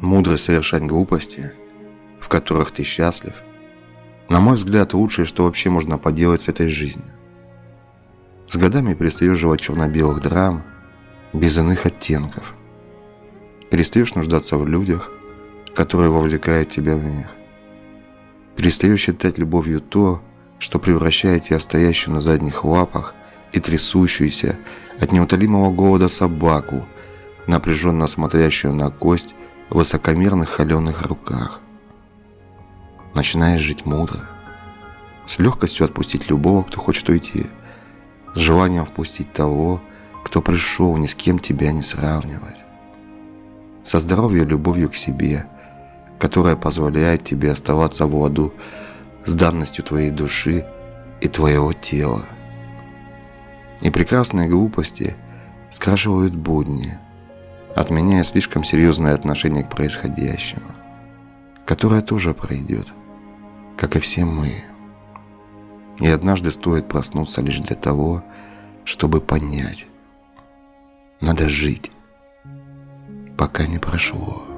Мудро совершать глупости, в которых ты счастлив, на мой взгляд, лучшее, что вообще можно поделать с этой жизнью. С годами перестаешь жевать черно-белых драм, без иных оттенков. Перестаешь нуждаться в людях, которые вовлекают тебя в них. Перестаешь считать любовью то, что превращает тебя стоящую на задних лапах и трясущуюся от неутолимого голода собаку, напряженно смотрящую на кость в высокомерных холеных руках. Начинаешь жить мудро, с легкостью отпустить любого, кто хочет уйти, с желанием впустить того, кто пришел ни с кем тебя не сравнивать. Со здоровьем и любовью к себе, которая позволяет тебе оставаться в ладу с данностью твоей души и твоего тела. И прекрасные глупости скрашивают будни, отменяя слишком серьезное отношение к происходящему, которое тоже пройдет, как и все мы. И однажды стоит проснуться лишь для того, чтобы понять, надо жить, пока не прошло.